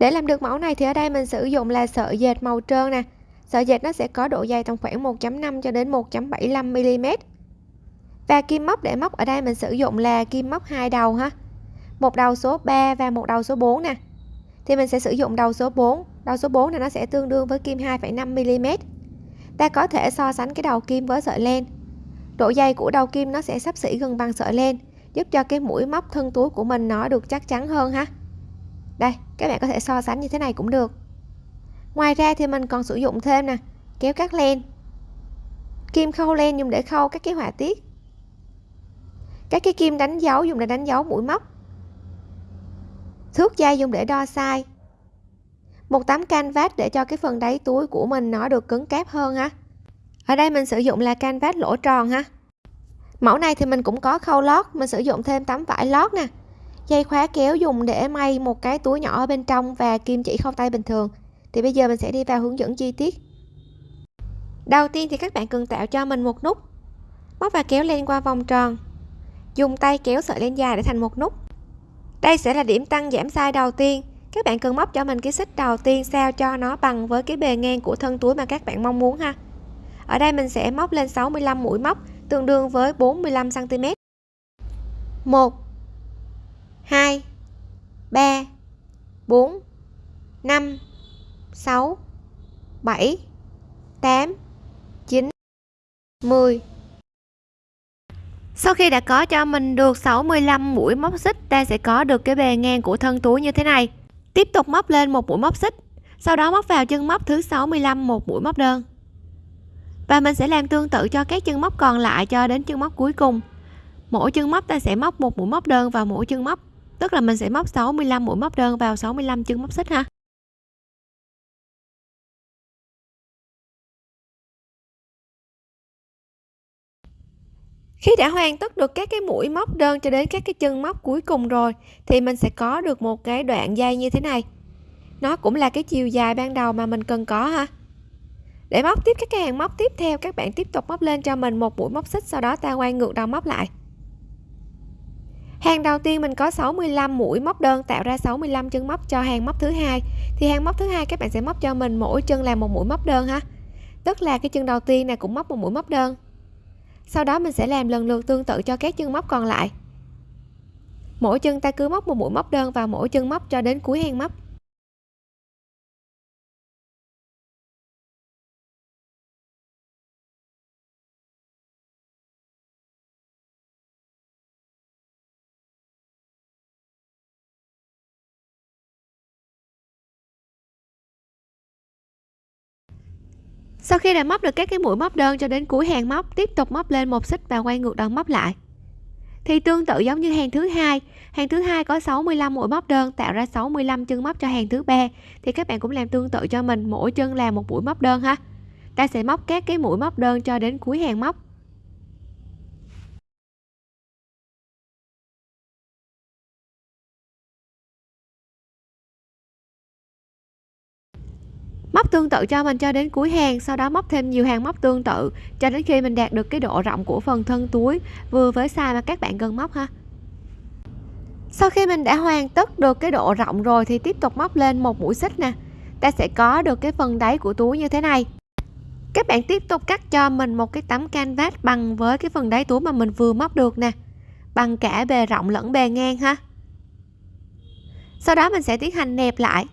để làm được mẫu này thì ở đây mình sử dụng là sợi dệt màu trơn nè. Sợi dệt nó sẽ có độ dày tầm khoảng 1.5 cho đến 1.75 mm và kim móc để móc ở đây mình sử dụng là kim móc hai đầu ha. Một đầu số 3 và một đầu số 4 nè. Thì mình sẽ sử dụng đầu số 4 đầu số 4 này nó sẽ tương đương với kim 2,5 mm ta có thể so sánh cái đầu kim với sợi len. Độ dày của đầu kim nó sẽ sắp xỉ gần bằng sợi len giúp cho cái mũi móc thân túi của mình nó được chắc chắn hơn ha đây, các bạn có thể so sánh như thế này cũng được. Ngoài ra thì mình còn sử dụng thêm nè, kéo cắt len. Kim khâu len dùng để khâu các cái họa tiết. Các cái kim đánh dấu dùng để đánh dấu mũi móc. Thước dây dùng để đo size. Một tấm canvas để cho cái phần đáy túi của mình nó được cứng cáp hơn ha. Ở đây mình sử dụng là canvas lỗ tròn ha. Mẫu này thì mình cũng có khâu lót, mình sử dụng thêm tấm vải lót nè dây khóa kéo dùng để may một cái túi nhỏ ở bên trong và kim chỉ không tay bình thường. Thì bây giờ mình sẽ đi vào hướng dẫn chi tiết. Đầu tiên thì các bạn cần tạo cho mình một nút. Móc và kéo lên qua vòng tròn. Dùng tay kéo sợi len dài để thành một nút. Đây sẽ là điểm tăng giảm size đầu tiên. Các bạn cần móc cho mình cái xích đầu tiên sao cho nó bằng với cái bề ngang của thân túi mà các bạn mong muốn ha. Ở đây mình sẽ móc lên 65 mũi móc, tương đương với 45 cm 1 2 3 4 5 6 7 8 9 10 sau khi đã có cho mình được 65 mũi móc xích, ta sẽ có được cái bề ngang của thân túi như thế này. Tiếp tục móc lên một mũi móc xích, sau đó móc vào chân móc thứ 65 một mũi móc đơn. Và mình sẽ làm tương tự cho các chân móc còn lại cho đến chân móc cuối cùng. Mỗi chân móc ta sẽ móc một mũi móc đơn vào mỗi chân móc tức là mình sẽ móc 65 mũi móc đơn vào 65 chân móc xích ha? Khi đã hoàn tất được các cái mũi móc đơn cho đến các cái chân móc cuối cùng rồi, thì mình sẽ có được một cái đoạn dây như thế này. Nó cũng là cái chiều dài ban đầu mà mình cần có ha. Để móc tiếp các cái hàng móc tiếp theo, các bạn tiếp tục móc lên cho mình một mũi móc xích, sau đó ta quay ngược đầu móc lại hàng đầu tiên mình có 65 mũi móc đơn, tạo ra 65 chân móc cho hàng móc thứ hai. Thì hàng móc thứ hai các bạn sẽ móc cho mình mỗi chân là một mũi móc đơn ha. Tức là cái chân đầu tiên này cũng móc một mũi móc đơn. Sau đó mình sẽ làm lần lượt tương tự cho các chân móc còn lại. Mỗi chân ta cứ móc một mũi móc đơn vào mỗi chân móc cho đến cuối hàng móc. Sau khi đã móc được các cái mũi móc đơn cho đến cuối hàng móc, tiếp tục móc lên một xích và quay ngược đầu móc lại. Thì tương tự giống như hàng thứ hai, hàng thứ hai có 65 mũi móc đơn, tạo ra 65 chân móc cho hàng thứ ba. Thì các bạn cũng làm tương tự cho mình, mỗi chân là một mũi móc đơn ha. Ta sẽ móc các cái mũi móc đơn cho đến cuối hàng móc. Móc tương tự cho mình cho đến cuối hàng, sau đó móc thêm nhiều hàng móc tương tự, cho đến khi mình đạt được cái độ rộng của phần thân túi, vừa với size mà các bạn cần móc ha. Sau khi mình đã hoàn tất được cái độ rộng rồi thì tiếp tục móc lên một mũi xích nè. Ta sẽ có được cái phần đáy của túi như thế này. Các bạn tiếp tục cắt cho mình một cái tấm canvas bằng với cái phần đáy túi mà mình vừa móc được nè, bằng cả bề rộng lẫn bề ngang ha. Sau đó mình sẽ tiến hành nẹp lại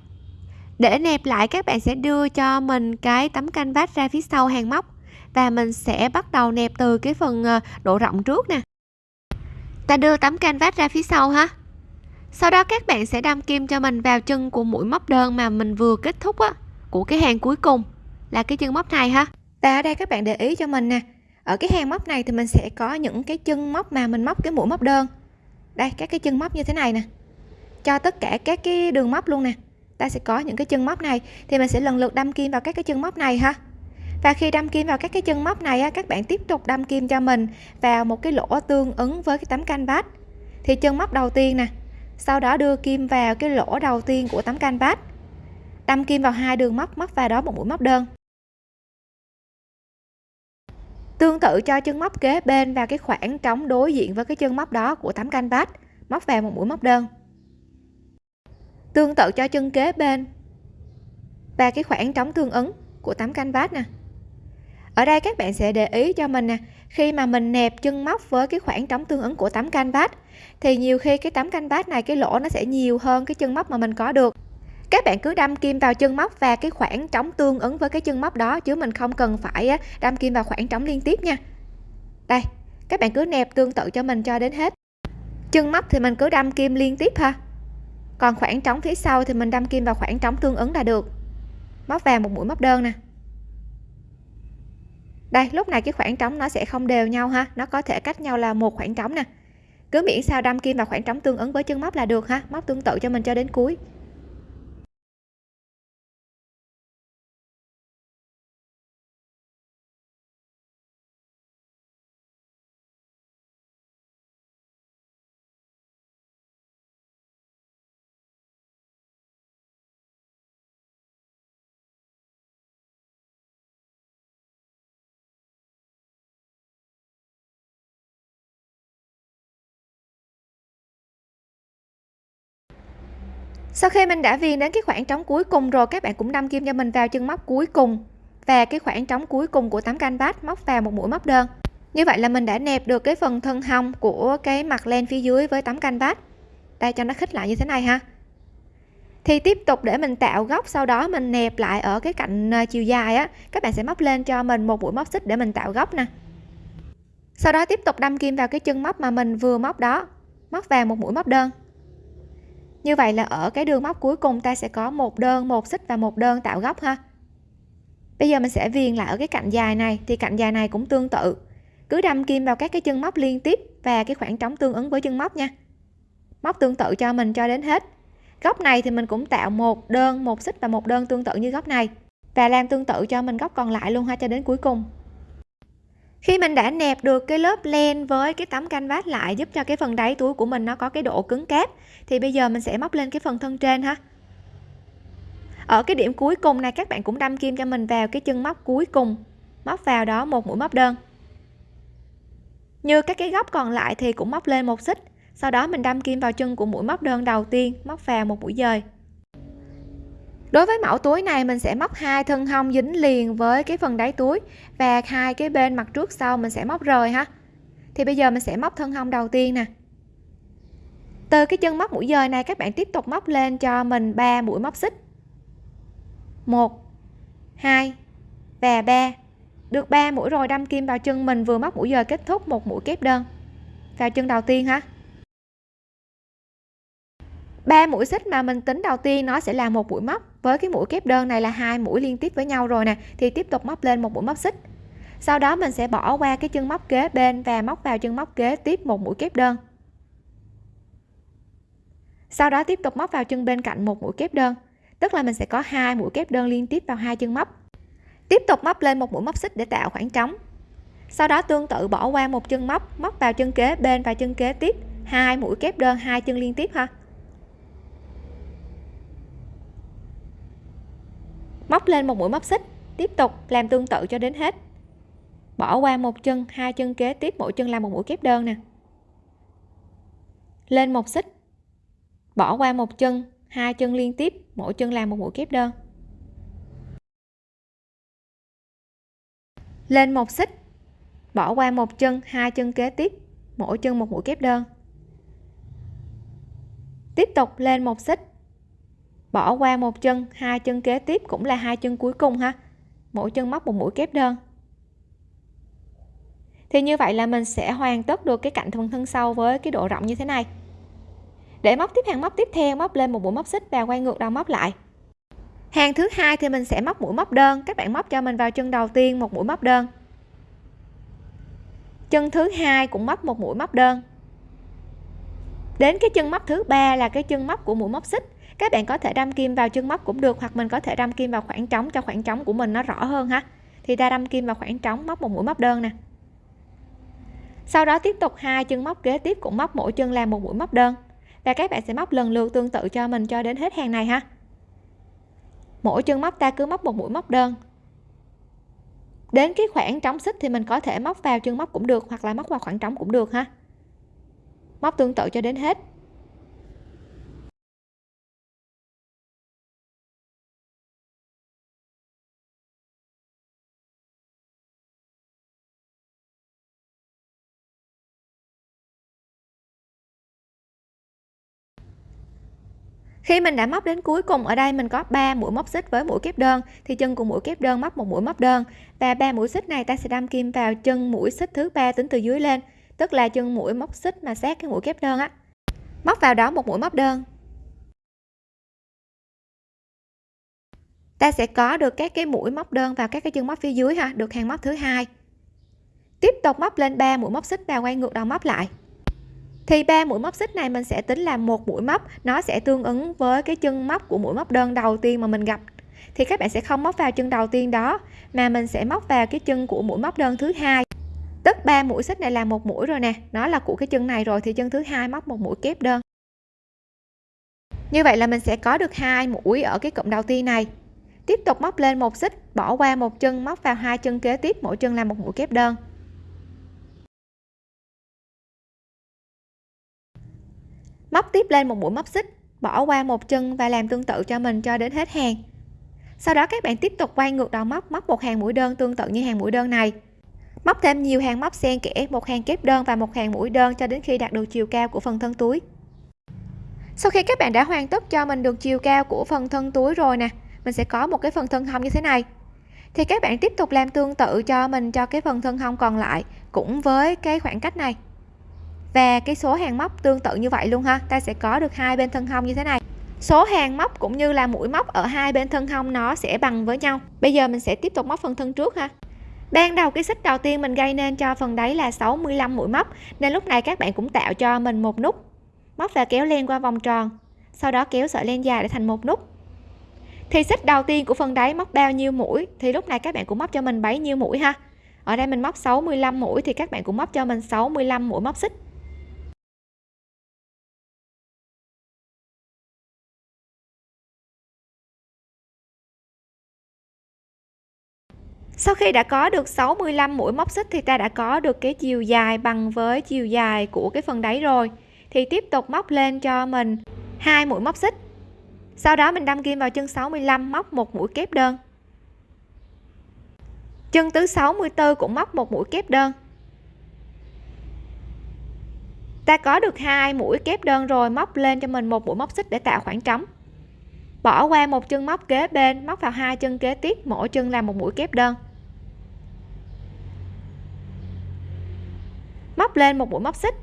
để nẹp lại, các bạn sẽ đưa cho mình cái tấm canvas ra phía sau hàng móc. Và mình sẽ bắt đầu nẹp từ cái phần ờ, độ rộng trước nè. Ta đưa tấm canvas ra phía sau ha. Sau đó các bạn sẽ đâm kim cho mình vào chân của mũi móc đơn mà mình vừa kết thúc á, của cái hàng cuối cùng là cái chân móc này ha. Và ở đây các bạn để ý cho mình nè, ở cái hàng móc này thì mình sẽ có những cái chân móc mà mình móc cái mũi móc đơn. Đây, các cái chân móc như thế này nè. Cho tất cả các cái đường móc luôn nè ta sẽ có những cái chân móc này, thì mình sẽ lần lượt đâm kim vào các cái chân móc này ha. Và khi đâm kim vào các cái chân móc này các bạn tiếp tục đâm kim cho mình vào một cái lỗ tương ứng với cái tấm canvas. Thì chân móc đầu tiên nè, sau đó đưa kim vào cái lỗ đầu tiên của tấm canvas. Đâm kim vào hai đường móc móc vào đó một mũi móc đơn. Tương tự cho chân móc kế bên và cái khoảng trống đối diện với cái chân móc đó của tấm canvas, móc vào một mũi móc đơn tương tự cho chân kế bên. Và cái khoảng trống tương ứng của tấm canvas nè. Ở đây các bạn sẽ để ý cho mình nè, khi mà mình nẹp chân móc với cái khoảng trống tương ứng của tấm canvas, thì nhiều khi cái tấm canvas này, cái lỗ nó sẽ nhiều hơn cái chân móc mà mình có được. Các bạn cứ đâm kim vào chân móc và cái khoảng trống tương ứng với cái chân móc đó, chứ mình không cần phải đâm kim vào khoảng trống liên tiếp nha. Đây, các bạn cứ nẹp tương tự cho mình cho đến hết. Chân móc thì mình cứ đâm kim liên tiếp ha còn khoảng trống phía sau thì mình đâm kim vào khoảng trống tương ứng là được. Móc vào một mũi móc đơn nè. Đây, lúc này cái khoảng trống nó sẽ không đều nhau ha. Nó có thể cách nhau là một khoảng trống nè. Cứ miễn sao đâm kim vào khoảng trống tương ứng với chân móc là được ha. Móc tương tự cho mình cho đến cuối. Sau khi mình đã viền đến cái khoảng trống cuối cùng rồi, các bạn cũng đâm kim cho mình vào chân móc cuối cùng. Và cái khoảng trống cuối cùng của tấm canvas móc vào một mũi móc đơn. Như vậy là mình đã nẹp được cái phần thân hông của cái mặt len phía dưới với tấm canvas đây, cho nó khít lại như thế này ha. Thì tiếp tục để mình tạo góc, sau đó mình nẹp lại ở cái cạnh à, chiều dài á, các bạn sẽ móc lên cho mình một mũi móc xích để mình tạo góc nè. Sau đó tiếp tục đâm kim vào cái chân móc mà mình vừa móc đó, móc vào một mũi móc đơn như vậy là ở cái đường móc cuối cùng ta sẽ có một đơn, một xích và một đơn tạo góc ha. Bây giờ mình sẽ viền lại ở cái cạnh dài này, thì cạnh dài này cũng tương tự. Cứ đâm kim vào các cái chân móc liên tiếp và cái khoảng trống tương ứng với chân móc nha. Móc tương tự cho mình cho đến hết. Góc này thì mình cũng tạo một đơn, một xích và một đơn tương tự như góc này. Và làm tương tự cho mình góc còn lại luôn ha cho đến cuối cùng khi mình đã nẹp được cái lớp len với cái tấm canvas lại giúp cho cái phần đáy túi của mình nó có cái độ cứng cáp, thì bây giờ mình sẽ móc lên cái phần thân trên ha. Ở cái điểm cuối cùng này, các bạn cũng đâm kim cho mình vào cái chân móc cuối cùng. Móc vào đó một mũi móc đơn. Như các cái góc còn lại thì cũng móc lên một xích. Sau đó mình đâm kim vào chân của mũi móc đơn đầu tiên, móc vào một mũi dời đối với mẫu túi này, mình sẽ móc hai thân hông dính liền với cái phần đáy túi và hai cái bên mặt trước sau mình sẽ móc rời ha. Thì bây giờ mình sẽ móc thân hông đầu tiên nè. Từ cái chân móc mũi dời này, các bạn tiếp tục móc lên cho mình 3 mũi móc xích. 1 2 và 3 được 3 mũi rồi, đâm kim vào chân mình, vừa móc mũi dời kết thúc một mũi kép đơn. Vào chân đầu tiên ha ba mũi xích mà mình tính đầu tiên nó sẽ là một mũi móc. Với cái mũi kép đơn này là hai mũi liên tiếp với nhau rồi nè, thì tiếp tục móc lên một mũi móc xích. Sau đó mình sẽ bỏ qua cái chân móc kế bên và móc vào chân móc kế tiếp một mũi kép đơn. Sau đó tiếp tục móc vào chân bên cạnh một mũi kép đơn. Tức là mình sẽ có hai mũi kép đơn liên tiếp vào hai chân móc. Tiếp tục móc lên một mũi móc xích để tạo khoảng trống. Sau đó tương tự bỏ qua một chân móc móc vào chân kế bên và chân kế tiếp. Hai mũi kép đơn, hai chân liên tiếp ha. Móc lên một mũi móc xích, tiếp tục làm tương tự cho đến hết. Bỏ qua một chân, hai chân kế, tiếp mỗi chân làm một mũi kép đơn nè. Lên một xích. Bỏ qua một chân, hai chân liên tiếp, mỗi chân làm một mũi kép đơn. Lên một xích. Bỏ qua một chân, hai chân kế tiếp, mỗi chân một mũi kép đơn. Tiếp tục lên một xích bỏ qua một chân, hai chân kế tiếp cũng là hai chân cuối cùng ha. Mỗi chân móc một mũi kép đơn. Thì như vậy là mình sẽ hoàn tất được cái cạnh phần thân sau với cái độ rộng như thế này. Để móc tiếp hàng móc tiếp theo, móc lên một mũi móc xích và quay ngược đầu móc lại. Hàng thứ hai thì mình sẽ móc mũi móc đơn. Các bạn móc cho mình vào chân đầu tiên một mũi móc đơn. Chân thứ hai cũng móc một mũi móc đơn. Đến cái chân móc thứ ba là cái chân móc của mũi móc xích các bạn có thể đâm kim vào chân móc cũng được hoặc mình có thể đâm kim vào khoảng trống cho khoảng trống của mình nó rõ hơn ha. Thì ta đâm kim vào khoảng trống móc một mũi móc đơn nè. Sau đó tiếp tục hai chân móc kế tiếp cũng móc mỗi chân làm một mũi móc đơn. Và các bạn sẽ móc lần lượt tương tự cho mình cho đến hết hàng này ha. Mỗi chân móc ta cứ móc một mũi móc đơn. Đến cái khoảng trống xích thì mình có thể móc vào chân móc cũng được hoặc là móc vào khoảng trống cũng được ha. Móc tương tự cho đến hết. Khi mình đã móc đến cuối cùng, ở đây mình có 3 mũi móc xích với mũi kép đơn, thì chân của mũi kép đơn móc một mũi móc đơn. Và ba mũi xích này ta sẽ đâm kim vào chân mũi xích thứ ba tính từ dưới lên, tức là chân mũi móc xích mà sát cái mũi kép đơn á. Móc vào đó một mũi móc đơn. Ta sẽ có được các cái mũi móc đơn vào các cái chân móc phía dưới ha, được hàng móc thứ hai. Tiếp tục móc lên 3 mũi móc xích và quay ngược đầu móc lại thì ba mũi móc xích này mình sẽ tính là một mũi móc, nó sẽ tương ứng với cái chân móc của mũi móc đơn đầu tiên mà mình gặp. Thì các bạn sẽ không móc vào chân đầu tiên đó, mà mình sẽ móc vào cái chân của mũi móc đơn thứ hai. Tức ba mũi xích này là một mũi rồi nè, nó là của cái chân này rồi thì chân thứ hai móc một mũi kép đơn. Như vậy là mình sẽ có được hai mũi ở cái cụm đầu tiên này. Tiếp tục móc lên một xích, bỏ qua một chân, móc vào hai chân kế tiếp, mỗi chân là một mũi kép đơn. Móc tiếp lên một mũi móc xích, bỏ qua một chân và làm tương tự cho mình cho đến hết hàng. Sau đó các bạn tiếp tục quay ngược đầu móc móc một hàng mũi đơn tương tự như hàng mũi đơn này. Móc thêm nhiều hàng móc xen kẽ, một hàng kép đơn và một hàng mũi đơn cho đến khi đạt được chiều cao của phần thân túi. Sau khi các bạn đã hoàn tất cho mình được chiều cao của phần thân túi rồi nè, mình sẽ có một cái phần thân hông như thế này. Thì các bạn tiếp tục làm tương tự cho mình cho cái phần thân hông còn lại, cũng với cái khoảng cách này và cái số hàng móc tương tự như vậy luôn ha, ta sẽ có được hai bên thân hông như thế này. Số hàng móc cũng như là mũi móc ở hai bên thân hông nó sẽ bằng với nhau. Bây giờ mình sẽ tiếp tục móc phần thân trước ha. Ban đầu cái xích đầu tiên mình gây nên cho phần đáy là 65 mũi móc, nên lúc này các bạn cũng tạo cho mình một nút. Móc và kéo len qua vòng tròn, sau đó kéo sợi len dài để thành một nút. Thì xích đầu tiên của phần đáy móc bao nhiêu mũi, thì lúc này các bạn cũng móc cho mình bấy nhiêu mũi ha. Ở đây mình móc 65 mũi, thì các bạn cũng móc cho mình 65 mũi móc xích. Sau khi đã có được 65 mũi móc xích thì ta đã có được cái chiều dài bằng với chiều dài của cái phần đáy rồi. Thì tiếp tục móc lên cho mình hai mũi móc xích. Sau đó mình đâm kim vào chân 65 móc một mũi kép đơn. Chân thứ 64 cũng móc một mũi kép đơn. Ta có được hai mũi kép đơn rồi, móc lên cho mình một mũi móc xích để tạo khoảng trống. Bỏ qua một chân móc kế bên, móc vào hai chân kế tiếp, mỗi chân là một mũi kép đơn. Móc lên một mũi móc xích.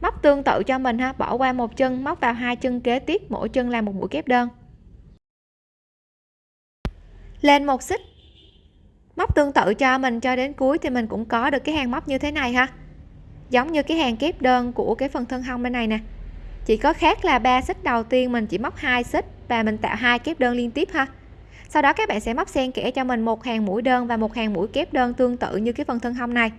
Móc tương tự cho mình ha, bỏ qua một chân, móc vào hai chân kế tiếp, mỗi chân làm một mũi kép đơn. Lên một xích. Móc tương tự cho mình, cho đến cuối thì mình cũng có được cái hàng móc như thế này ha. Giống như cái hàng kép đơn của cái phần thân hông bên này nè. Chỉ có khác là ba xích đầu tiên mình chỉ móc hai xích và mình tạo hai kép đơn liên tiếp ha. Sau đó các bạn sẽ móc xen kẽ cho mình một hàng mũi đơn và một hàng mũi kép đơn tương tự như cái phần thân hông này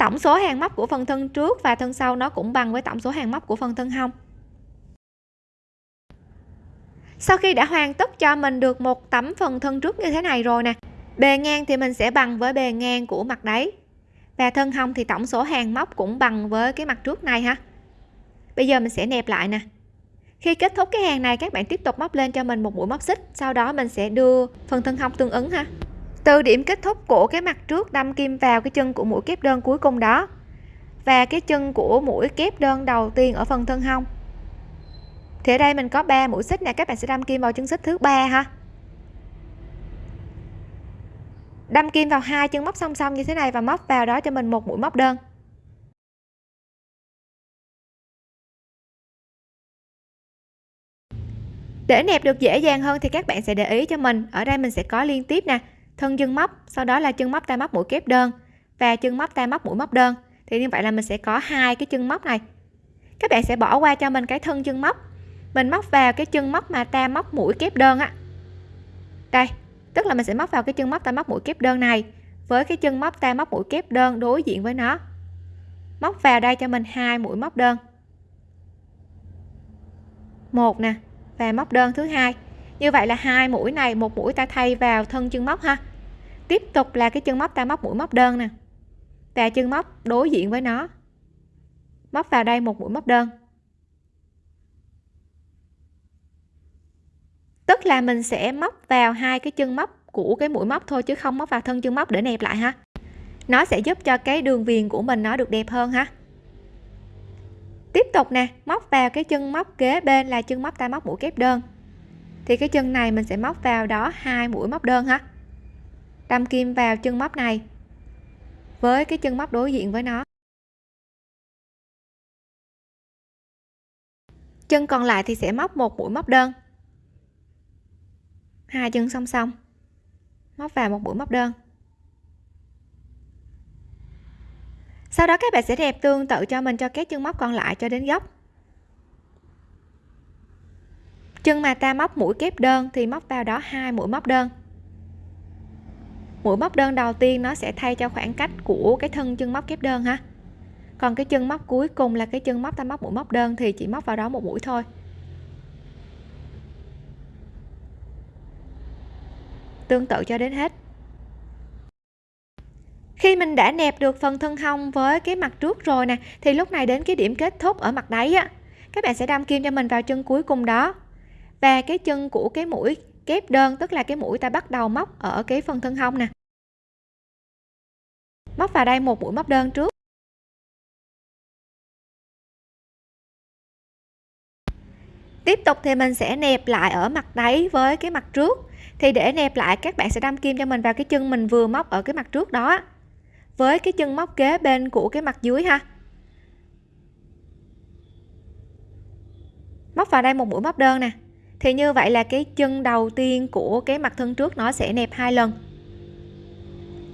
tổng số hàng móc của phần thân trước và thân sau nó cũng bằng với tổng số hàng móc của phần thân hông. Sau khi đã hoàn tất cho mình được một tấm phần thân trước như thế này rồi nè, bề ngang thì mình sẽ bằng với bề ngang của mặt đáy và thân hông thì tổng số hàng móc cũng bằng với cái mặt trước này ha. Bây giờ mình sẽ nẹp lại nè. Khi kết thúc cái hàng này, các bạn tiếp tục móc lên cho mình một mũi móc xích, sau đó mình sẽ đưa phần thân hông tương ứng ha từ điểm kết thúc của cái mặt trước đâm kim vào cái chân của mũi kép đơn cuối cùng đó. Và cái chân của mũi kép đơn đầu tiên ở phần thân hông. Thì ở đây mình có 3 mũi xích nè, các bạn sẽ đâm kim vào chân xích thứ ba ha. Đâm kim vào hai chân móc song song như thế này và móc vào đó cho mình một mũi móc đơn. Để nẹp được dễ dàng hơn thì các bạn sẽ để ý cho mình. Ở đây mình sẽ có liên tiếp nè thân chân móc sau đó là chân móc tay móc mũi kép đơn. Và chân móc tay móc mũi móc đơn. Thì như vậy là mình sẽ có hai cái chân móc này. Các bạn sẽ bỏ qua cho mình cái thân chân móc mình móc vào cái chân móc mà ta móc mũi kép đơn á. Đây, tức là mình sẽ móc vào cái chân móc ta móc mũi kép đơn này với cái chân móc ta móc mũi kép đơn đối diện với nó. Móc vào đây cho mình hai mũi móc đơn. Một nè, và móc đơn thứ hai. Như vậy là hai mũi này, một mũi ta thay vào thân chân móc ha tiếp tục là cái chân móc ta móc mũi móc đơn nè. Và chân móc đối diện với nó. Móc vào đây một mũi móc đơn. Tức là mình sẽ móc vào hai cái chân móc của cái mũi móc thôi chứ không móc vào thân chân móc để nẹp lại ha. Nó sẽ giúp cho cái đường viền của mình nó được đẹp hơn ha. Tiếp tục nè, móc vào cái chân móc kế bên là chân móc ta móc mũi kép đơn. Thì cái chân này mình sẽ móc vào đó hai mũi móc đơn ha đâm kim vào chân móc này. Với cái chân móc đối diện với nó. Chân còn lại thì sẽ móc một mũi móc đơn. Hai chân song song. Móc vào một mũi móc đơn. Sau đó các bạn sẽ đẹp tương tự cho mình cho các chân móc còn lại cho đến góc chân mà ta móc mũi kép đơn thì móc vào đó hai mũi móc đơn mũi móc đơn đầu tiên nó sẽ thay cho khoảng cách của cái thân chân móc kép đơn ha. Còn cái chân móc cuối cùng là cái chân móc ta móc mũi móc đơn thì chỉ móc vào đó một mũi thôi. Tương tự cho đến hết. Khi mình đã nẹp được phần thân hông với cái mặt trước rồi nè, thì lúc này đến cái điểm kết thúc ở mặt đáy á, các bạn sẽ đâm kim cho mình vào chân cuối cùng đó. Và cái chân của cái mũi kép đơn, tức là cái mũi ta bắt đầu móc ở cái phần thân hông nè. Móc vào đây một mũi móc đơn trước. Tiếp tục thì mình sẽ nẹp lại ở mặt đáy với cái mặt trước. Thì để nẹp lại, các bạn sẽ đâm kim cho mình vào cái chân mình vừa móc ở cái mặt trước đó. Với cái chân móc kế bên của cái mặt dưới ha. Móc vào đây một mũi móc đơn nè thì như vậy là cái chân đầu tiên của cái mặt thân trước nó sẽ nẹp hai lần.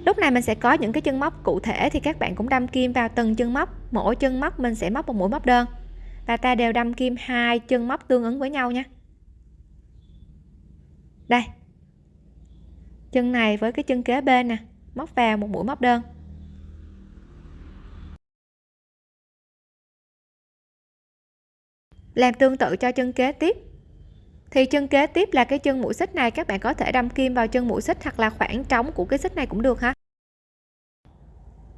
Lúc này mình sẽ có những cái chân móc cụ thể thì các bạn cũng đâm kim vào từng chân móc. Mỗi chân móc mình sẽ móc một mũi móc đơn. Và ta đều đâm kim hai chân móc tương ứng với nhau nha. Đây. Chân này với cái chân kế bên nè, móc vào một mũi móc đơn. Làm tương tự cho chân kế tiếp thì chân kế tiếp là cái chân mũi xích này, các bạn có thể đâm kim vào chân mũi xích hoặc là khoảng trống của cái xích này cũng được ha.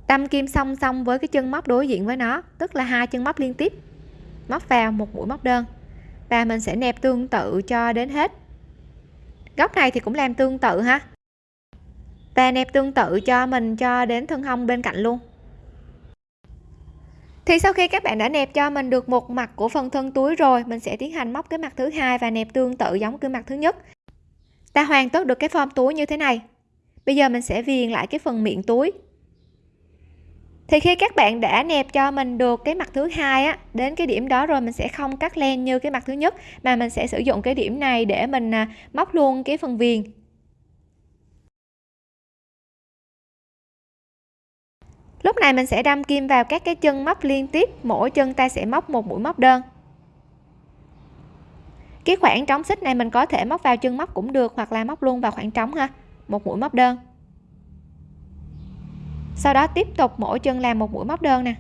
Đâm kim song song với cái chân móc đối diện với nó, tức là hai chân móc liên tiếp, móc vào một mũi móc đơn, và mình sẽ nẹp tương tự cho đến hết. Góc này thì cũng làm tương tự ha. Và nẹp tương tự cho mình cho đến thân hông bên cạnh luôn thì sau khi các bạn đã nẹp cho mình được một mặt của phần thân túi rồi, mình sẽ tiến hành móc cái mặt thứ hai và nẹp tương tự giống cái mặt thứ nhất. Ta hoàn tất được cái form túi như thế này. Bây giờ mình sẽ viền lại cái phần miệng túi. Thì khi các bạn đã nẹp cho mình được cái mặt thứ hai á, đến cái điểm đó rồi mình sẽ không cắt len như cái mặt thứ nhất, mà mình sẽ sử dụng cái điểm này để mình à, móc luôn cái phần viền. Lúc này mình sẽ đâm kim vào các cái chân móc liên tiếp, mỗi chân ta sẽ móc một mũi móc đơn. Cái khoảng trống xích này mình có thể móc vào chân móc cũng được hoặc là móc luôn vào khoảng trống ha, một mũi móc đơn. Sau đó tiếp tục mỗi chân làm một mũi móc đơn nè.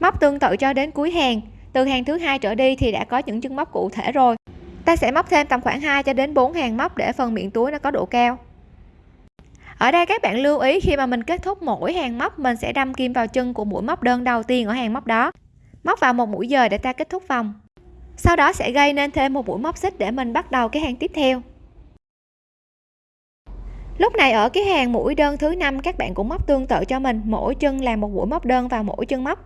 Móc tương tự cho đến cuối hàng, từ hàng thứ hai trở đi thì đã có những chân móc cụ thể rồi. Ta sẽ móc thêm tầm khoảng 2 cho đến 4 hàng móc để phần miệng túi nó có độ cao ở đây các bạn lưu ý, khi mà mình kết thúc mỗi hàng móc, mình sẽ đâm kim vào chân của mũi móc đơn đầu tiên ở hàng móc đó. Móc vào một mũi dời để ta kết thúc vòng. Sau đó sẽ gây nên thêm một mũi móc xích để mình bắt đầu cái hàng tiếp theo. Lúc này ở cái hàng mũi đơn thứ năm, các bạn cũng móc tương tự cho mình, mỗi chân làm một mũi móc đơn vào mỗi chân móc.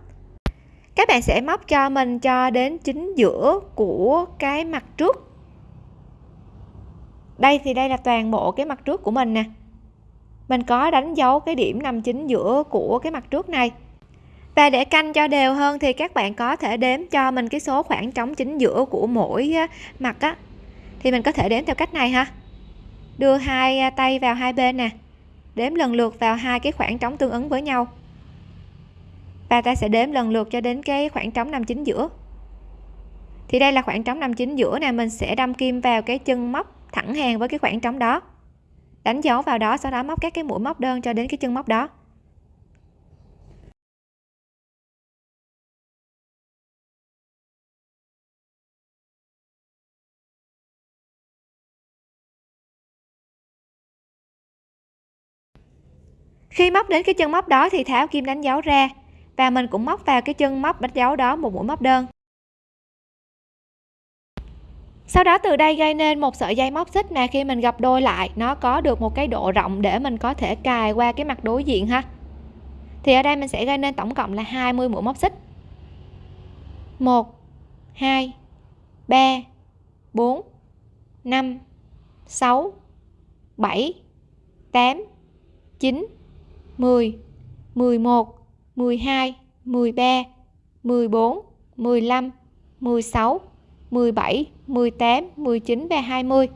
Các bạn sẽ móc cho mình cho đến chính giữa của cái mặt trước. Đây thì đây là toàn bộ cái mặt trước của mình nè mình có đánh dấu cái điểm nằm chính giữa của cái mặt trước này. Và để canh cho đều hơn thì các bạn có thể đếm cho mình cái số khoảng trống chính giữa của mỗi mặt á. Thì mình có thể đếm theo cách này ha. Đưa hai à, tay vào hai bên nè. Đếm lần lượt vào hai cái khoảng trống tương ứng với nhau. Và ta sẽ đếm lần lượt cho đến cái khoảng trống nằm chính giữa. Thì đây là khoảng trống nằm chính giữa nè, mình sẽ đâm kim vào cái chân móc thẳng hàng với cái khoảng trống đó đánh dấu vào đó, sau đó móc các cái mũi móc đơn cho đến cái chân móc đó. Khi móc đến cái chân móc đó thì tháo kim đánh dấu ra và mình cũng móc vào cái chân móc đánh dấu đó một mũi móc đơn sau đó từ đây gây nên một sợi dây móc xích mà khi mình gặp đôi lại, nó có được một cái độ rộng để mình có thể cài qua cái mặt đối diện ha. Thì ở đây mình sẽ gây nên tổng cộng là 20 mũi móc xích. 1 2 3 4 5 6 7 8 9 10 11 12 13 14 15 16 17 18 19 và 20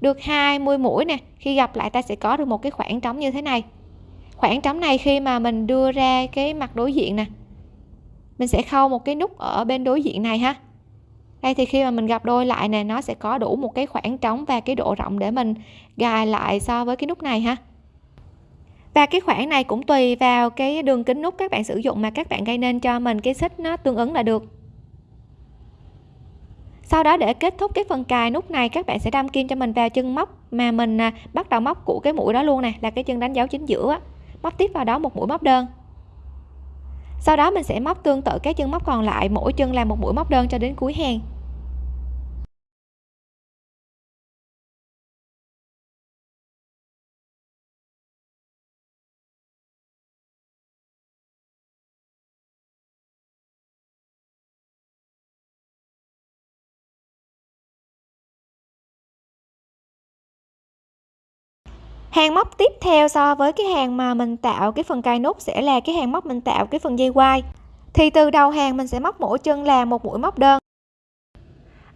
được 20 mũi nè, khi gặp lại ta sẽ có được một cái khoảng trống như thế này. Khoảng trống này khi mà mình đưa ra cái mặt đối diện nè, mình sẽ khâu một cái nút ở bên đối diện này ha. Đây thì khi mà mình gặp đôi lại nè, nó sẽ có đủ một cái khoảng trống và cái độ rộng để mình gài lại so với cái nút này ha. Và cái khoảng này cũng tùy vào cái đường kính nút các bạn sử dụng mà các bạn gây nên cho mình cái xích nó tương ứng là được sau đó để kết thúc cái phần cài nút này, các bạn sẽ đâm kim cho mình vào chân móc mà mình à, bắt đầu móc của cái mũi đó luôn nè, là cái chân đánh dấu chính giữa móc tiếp vào đó một mũi móc đơn. Sau đó mình sẽ móc tương tự các chân móc còn lại, mỗi chân làm một mũi móc đơn cho đến cuối hàng. Hàng móc tiếp theo so với cái hàng mà mình tạo cái phần cài nút sẽ là cái hàng móc mình tạo cái phần dây quai thì từ đầu hàng mình sẽ móc mỗi chân là một mũi móc đơn.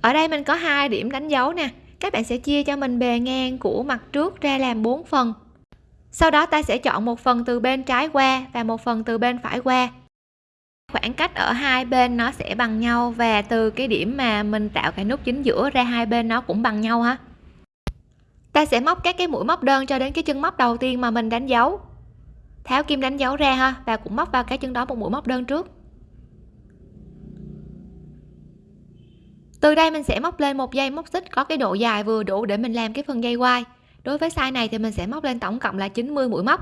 Ở đây mình có hai điểm đánh dấu nè. Các bạn sẽ chia cho mình bề ngang của mặt trước ra làm 4 phần. Sau đó ta sẽ chọn một phần từ bên trái qua và một phần từ bên phải qua. Khoảng cách ở hai bên nó sẽ bằng nhau và từ cái điểm mà mình tạo cái nút chính giữa ra hai bên nó cũng bằng nhau ha ta sẽ móc các cái mũi móc đơn cho đến cái chân móc đầu tiên mà mình đánh dấu. Tháo kim đánh dấu ra ha, và cũng móc vào cái chân đó một mũi móc đơn trước. Từ đây mình sẽ móc lên một dây móc xích có cái độ dài vừa đủ để mình làm cái phần dây quai. Đối với size này thì mình sẽ móc lên tổng cộng là 90 mũi móc.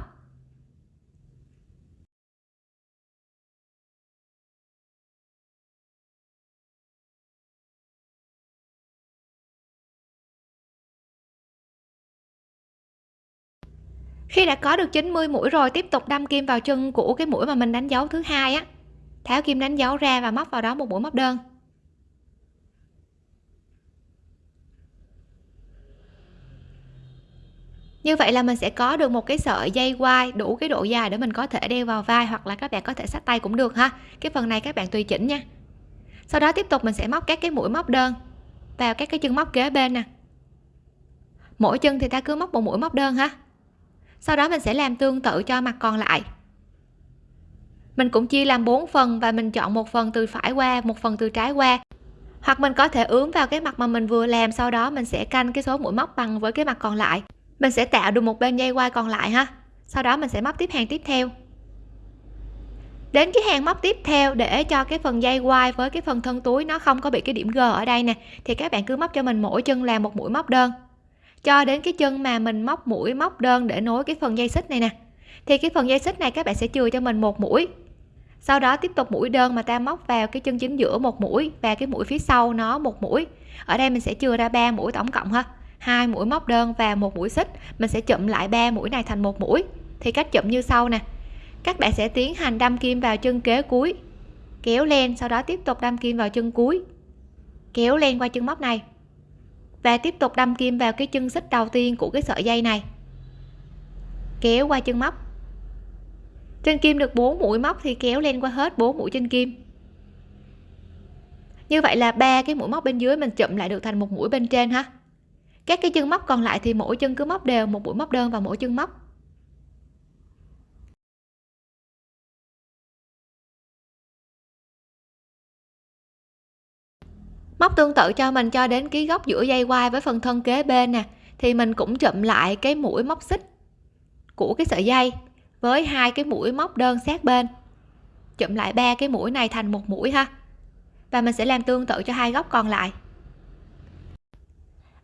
Khi đã có được 90 mũi rồi, tiếp tục đâm kim vào chân của cái mũi mà mình đánh dấu thứ hai á. Tháo kim đánh dấu ra và móc vào đó một mũi móc đơn. Như vậy là mình sẽ có được một cái sợi dây quai đủ cái độ dài để mình có thể đeo vào vai hoặc là các bạn có thể sát tay cũng được ha. Cái phần này các bạn tùy chỉnh nha. Sau đó tiếp tục mình sẽ móc các cái mũi móc đơn vào các cái chân móc kế bên nè. Mỗi chân thì ta cứ móc một mũi móc đơn ha sau đó mình sẽ làm tương tự cho mặt còn lại. Mình cũng chia làm 4 phần và mình chọn một phần từ phải qua, một phần từ trái qua. Hoặc mình có thể ướm vào cái mặt mà mình vừa làm, sau đó mình sẽ canh cái số mũi móc bằng với cái mặt còn lại. Mình sẽ tạo được một bên dây quai còn lại ha. Sau đó mình sẽ móc tiếp hàng tiếp theo. Đến cái hàng móc tiếp theo để cho cái phần dây quai với cái phần thân túi nó không có bị cái điểm g ở đây nè, thì các bạn cứ móc cho mình mỗi chân làm một mũi móc đơn cho đến cái chân mà mình móc mũi, móc đơn để nối cái phần dây xích này nè. Thì cái phần dây xích này các bạn sẽ chừa cho mình một mũi. Sau đó tiếp tục mũi đơn mà ta móc vào cái chân chính giữa một mũi và cái mũi phía sau nó một mũi. Ở đây mình sẽ chừa ra ba mũi tổng cộng ha. Hai mũi móc đơn và một mũi xích. Mình sẽ chụm lại ba mũi này thành một mũi. Thì cách chụm như sau nè. Các bạn sẽ tiến hành đâm kim vào chân kế cuối. Kéo lên, sau đó tiếp tục đâm kim vào chân cuối. Kéo lên qua chân móc này và tiếp tục đâm kim vào cái chân xích đầu tiên của cái sợi dây này. Kéo qua chân móc. Trên kim được 4 mũi móc thì kéo lên qua hết 4 mũi trên kim. Như vậy là ba cái mũi móc bên dưới mình chụm lại được thành một mũi bên trên ha. Các cái chân móc còn lại thì mỗi chân cứ móc đều, một mũi móc đơn vào mỗi chân móc. Móc tương tự cho mình cho đến ký góc giữa dây quai với phần thân kế bên nè, thì mình cũng chụm lại cái mũi móc xích của cái sợi dây với hai cái mũi móc đơn sát bên. Chụm lại ba cái mũi này thành một mũi ha. Và mình sẽ làm tương tự cho hai góc còn lại.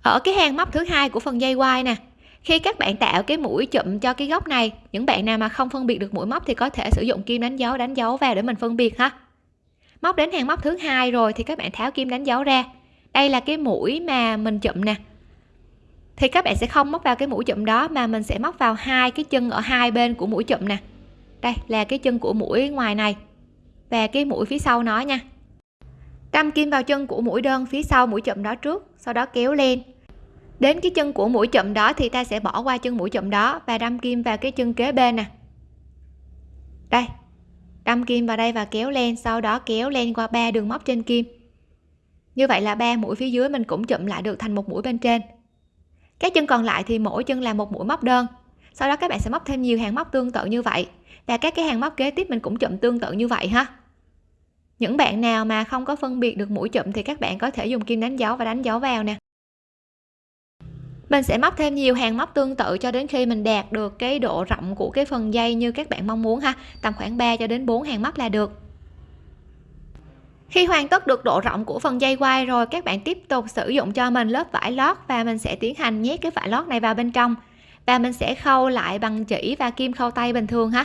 Ở cái hàng móc thứ hai của phần dây quai nè, khi các bạn tạo cái mũi chụm cho cái góc này, những bạn nào mà không phân biệt được mũi móc thì có thể sử dụng kim đánh dấu đánh dấu vào để mình phân biệt ha móc đến hàng móc thứ hai rồi thì các bạn tháo kim đánh dấu ra. Đây là cái mũi mà mình chụm nè. Thì các bạn sẽ không móc vào cái mũi chụm đó mà mình sẽ móc vào hai cái chân ở hai bên của mũi chụm nè. Đây là cái chân của mũi ngoài này và cái mũi phía sau nó nha. Đâm kim vào chân của mũi đơn phía sau mũi chụm đó trước, sau đó kéo lên. Đến cái chân của mũi chụm đó thì ta sẽ bỏ qua chân mũi chụm đó và đâm kim vào cái chân kế bên nè. Đây đâm kim vào đây và kéo len sau đó kéo len qua ba đường móc trên kim. Như vậy là ba mũi phía dưới mình cũng chụm lại được thành một mũi bên trên. Các chân còn lại thì mỗi chân là một mũi móc đơn. Sau đó các bạn sẽ móc thêm nhiều hàng móc tương tự như vậy. Và các cái hàng móc kế tiếp mình cũng chụm tương tự như vậy ha. Những bạn nào mà không có phân biệt được mũi chụm thì các bạn có thể dùng kim đánh dấu và đánh dấu vào nè mình sẽ móc thêm nhiều hàng móc tương tự cho đến khi mình đạt được cái độ rộng của cái phần dây như các bạn mong muốn ha. Tầm khoảng 3 cho đến 4 hàng móc là được. Khi hoàn tất được độ rộng của phần dây quai rồi, các bạn tiếp tục sử dụng cho mình lớp vải lót và mình sẽ tiến hành nhét cái vải lót này vào bên trong. Và mình sẽ khâu lại bằng chỉ và kim khâu tay bình thường ha.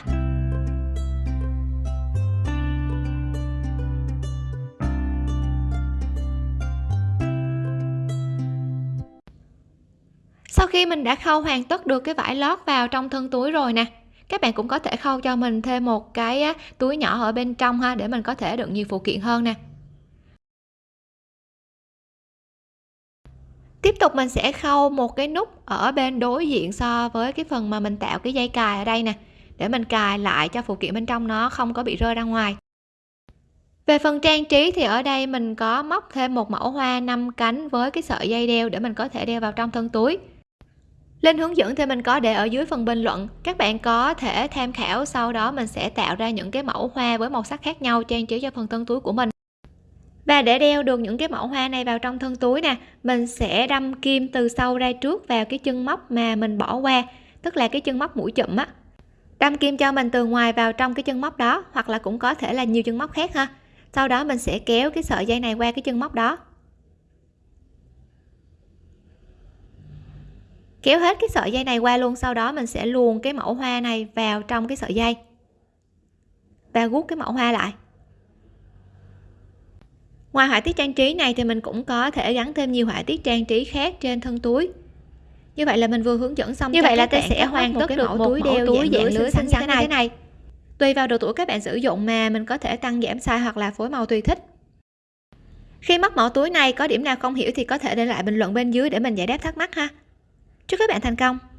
Khi mình đã khâu hoàn tất được cái vải lót vào trong thân túi rồi nè. Các bạn cũng có thể khâu cho mình thêm một cái túi nhỏ ở bên trong ha, để mình có thể đựng nhiều phụ kiện hơn nè. Tiếp tục mình sẽ khâu một cái nút ở bên đối diện so với cái phần mà mình tạo cái dây cài ở đây nè, để mình cài lại cho phụ kiện bên trong nó không có bị rơi ra ngoài. Về phần trang trí thì ở đây mình có móc thêm một mẫu hoa năm cánh với cái sợi dây đeo để mình có thể đeo vào trong thân túi. Linh hướng dẫn thì mình có để ở dưới phần bình luận. Các bạn có thể tham khảo, sau đó mình sẽ tạo ra những cái mẫu hoa với màu sắc khác nhau trang trí cho phần thân túi của mình. Và để đeo được những cái mẫu hoa này vào trong thân túi nè, mình sẽ đâm kim từ sau ra trước vào cái chân móc mà mình bỏ qua, tức là cái chân móc mũi chụm á. Đâm kim cho mình từ ngoài vào trong cái chân móc đó, hoặc là cũng có thể là nhiều chân móc khác ha. Sau đó mình sẽ kéo cái sợi dây này qua cái chân móc đó. Kéo hết cái sợi dây này qua luôn sau đó mình sẽ luồn cái mẫu hoa này vào trong cái sợi dây. Và gút cái mẫu hoa lại. Ngoài họa tiết trang trí này thì mình cũng có thể gắn thêm nhiều họa tiết trang trí khác trên thân túi. Như vậy là mình vừa hướng dẫn xong như vậy là ta sẽ hoàn tất được một túi đeo túi dạng lưới xinh xắn như thế này. tùy vào độ tuổi các bạn sử dụng mà mình có thể tăng giảm size hoặc là phối màu tùy thích. Khi móc mẫu túi này có điểm nào không hiểu thì có thể để lại bình luận bên dưới để mình giải đáp thắc mắc ha chúc các bạn thành công.